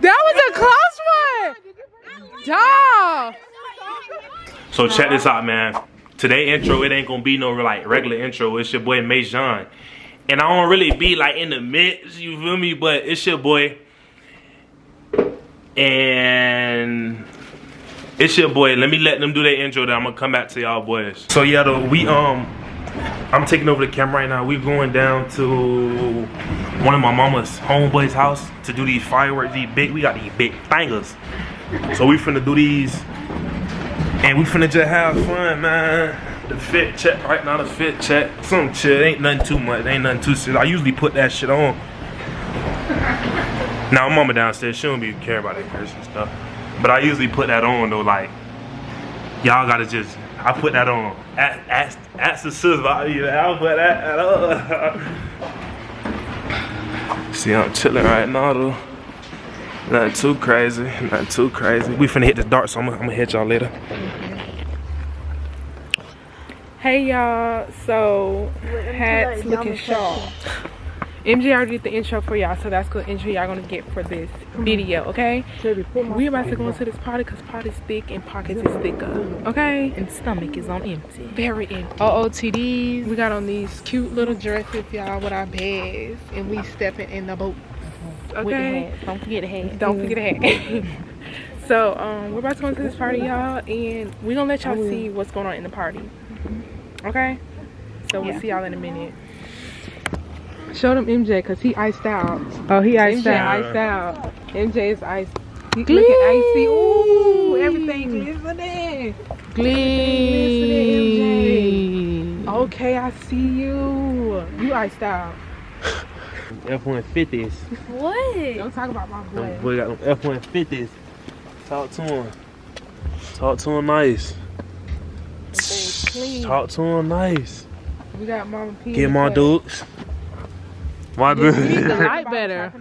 That was a close one. Dog. So check this out, man. Today intro, it ain't gonna be no like regular intro. It's your boy Majon. And I don't really be like in the mix, you feel me? But it's your boy. And it's your boy. Let me let them do their intro. Then I'm gonna come back to y'all boys. So yeah, though we um, I'm taking over the camera right now. We're going down to one of my mama's homeboy's house to do these fireworks. These big, we got these big bangers. So we finna do these, and we finna just have fun, man. The fit check right now. The fit check. Some shit ain't nothing too much. Ain't nothing too serious. I usually put that shit on. Now mama downstairs, she don't be care about that Christian stuff. But I usually put that on though, like y'all gotta just I put that on. Ask ask, ask the sis about you. I'll put that on. See I'm chilling right now though. Nothing too crazy. Nothing too crazy. We finna hit the dark, so I'm I'm gonna hit y'all later. Hey y'all, so hats looking sharp. MJ already did the intro for y'all, so that's good intro y'all gonna get for this mm-hmm. video, okay? We about to go into this party because party's thick and pockets is thicker, okay? And stomach is on empty. Very in. OOTDs. We got on these cute little dresses, y'all, with our bags, and we uh-huh. stepping in the boat. Uh-huh. Okay? Don't forget the hat. Don't forget the hat. so, um, we're about to go into this party, y'all, and we're gonna let y'all oh, see what's going on in the party. Mm-hmm. Okay? So we'll Yeah. see y'all in a minute. Show them MJ because he iced out. Oh, he iced MJ iced out. MJ is iced. He looking icy. Ooh, everything glistening. Glee. Okay, I see you. You iced out. F-150s. What? Don't talk about my boy. Boy got them F-150s. Talk to him. Talk to him nice. Talk to him nice. We got Mama P. Get my dukes. My We need the light better.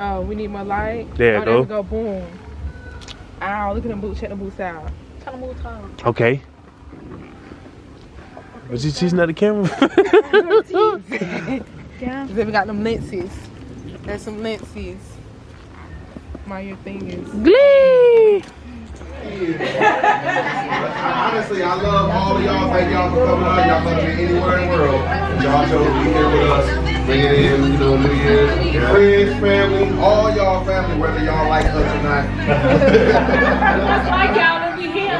Oh, we need more light. There you oh, go. we go. Boom. Ow, look at them boots. Check the boots out. Tell him move time. Okay. Was he teasing at the camera? Yeah. Then we got them lenses. There's some lenses. My your thing is. Glee. Honestly, I love all of y'all. Thank y'all for coming out. Y'all could have been anywhere in the world. Y'all chose to be here with us, bringing in, you know, New Year's. Friends, family, all y'all family, whether y'all like us or not. like y'all when we here.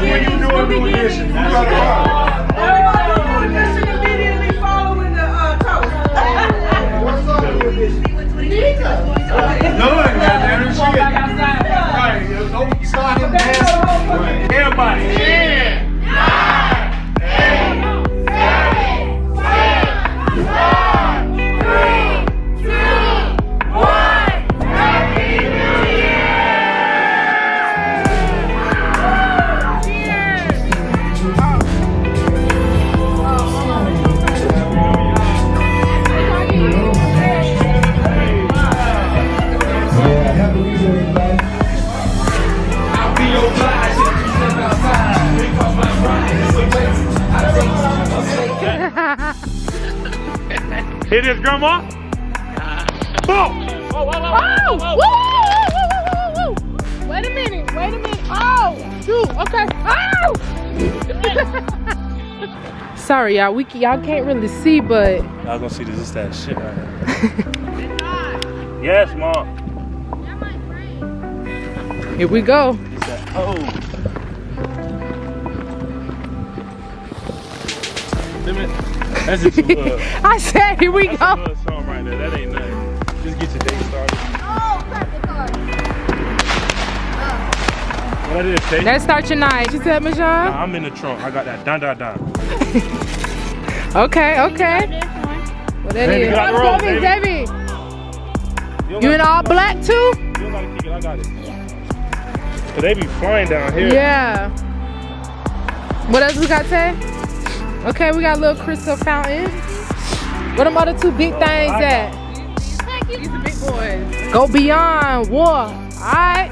When you doing New Year's, you gotta Everybody doing this shit immediately following the uh, toast. What's up with this? No, goddamn it, Walk shit. back outside. Right, don't start him dancing. Everybody, yeah. Hit his grandma. Boom. Oh! Woo! Woo! Woo! Woo! Woo! Wait a minute. Wait a minute. Oh! Shoot. Okay. Oh! Sorry, y'all. We y'all can't really see, but Y'all gonna see this is that shit right here. yes, mom. here we go. It's that oh. Limit. That's just a little, I said, here we that's a go. little song right there. That ain't nothing. Just get your day started. Oh, what I did say? Let's start your night. You said, Majan? Nah, I'm in the trunk. I got that dun dun dun. Okay, okay. What that Baby, is? get out the road, Debbie, baby. Debbie. You in all black too? You don't gotta kick it. I got it. Cause they be flying down here. Yeah. What else we got, Tay? Okay, we got a little crystal fountain. What them other two big things at? These are big boys. Go beyond war. Alright.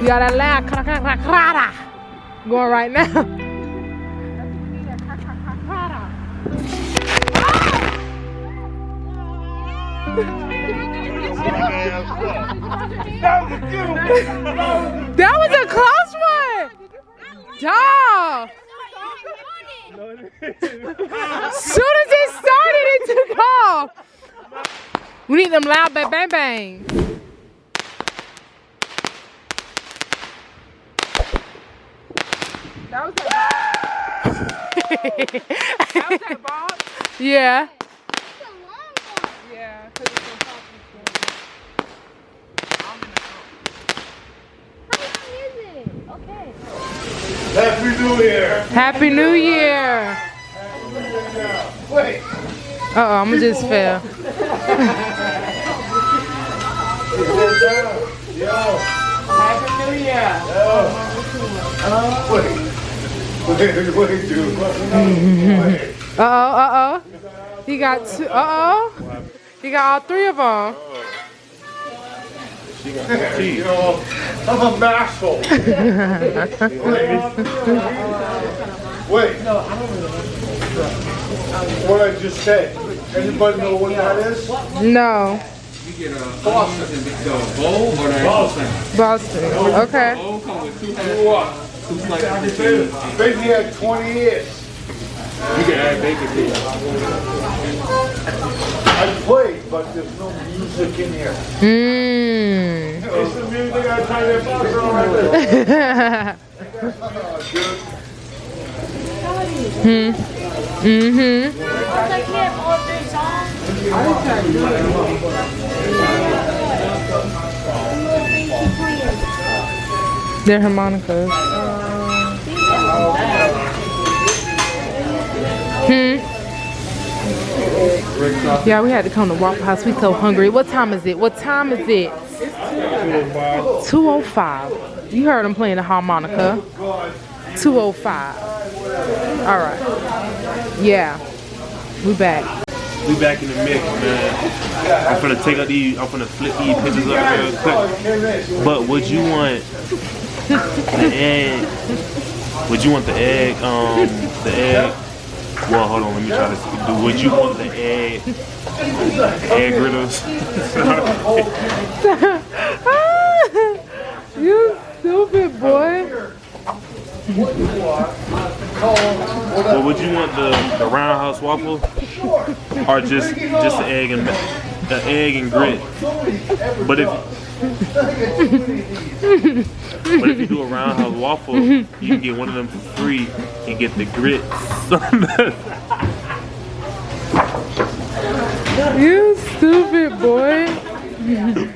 We got that loud crada going right now. That was a close one. Dog. Soon as it started, it took off. We need them loud bang bang bang. That was that was that ball? Yeah, because it's on top Happy New Year. Happy New Year. Wait. Uh oh, I'm gonna just fail. Yo. Happy New Year. Wait. Wait, wait, dude. Wait. Uh oh, uh oh. He got two. Uh oh. He got all three of them. You know, I'm a masshole. Wait. What I just said. Anybody know what that is? No. Boston. The bowl or the actual? Boston. Okay. Bowl with two Grew two slices of cheese. Baby had 20 years. You can add bacon to it. I played, but there's no music in here. Mmm. It's the music I try to box on right there. hmm. Mm-hmm. They're harmonicas. Hmm. Yeah, we had to come to Waffle House. We so hungry. What time is it? What time is it? 205. You heard them playing the harmonica. 205. All right. Yeah. We back. We back in the mix, man. I'm finna take out these, I'm finna flip these pictures up real quick. But would you want the egg? Would you want the egg, um, the egg? Well, hold on, let me try this. Do, would you want the egg, egg griddles? you stupid boy. But would you want the, the roundhouse waffle? Or just, just the egg and, the egg and grit? But if, but if you do a roundhouse waffle, you can get one of them for free and get the grits. You stupid boy.